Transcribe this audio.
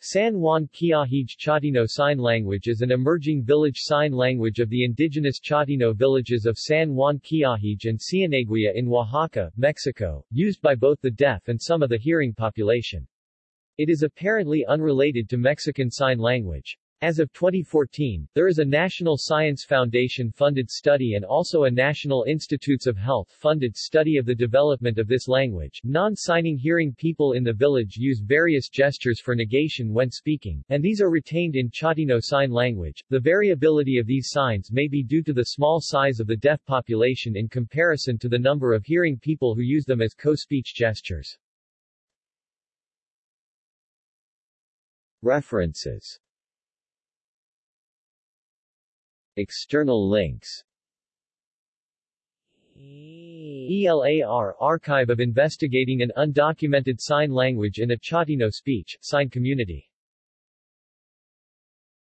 San Juan Quiahije Chatino Sign Language is an emerging village sign language of the indigenous Chatino villages of San Juan Quiahije and Cienegua in Oaxaca, Mexico, used by both the deaf and some of the hearing population. It is apparently unrelated to Mexican Sign Language. As of 2014, there is a National Science Foundation funded study and also a National Institutes of Health funded study of the development of this language. Non-signing hearing people in the village use various gestures for negation when speaking, and these are retained in Chatino Sign Language. The variability of these signs may be due to the small size of the deaf population in comparison to the number of hearing people who use them as co-speech gestures. References External links. ELAR Archive of Investigating an Undocumented Sign Language in a Chatino Speech, Sign Community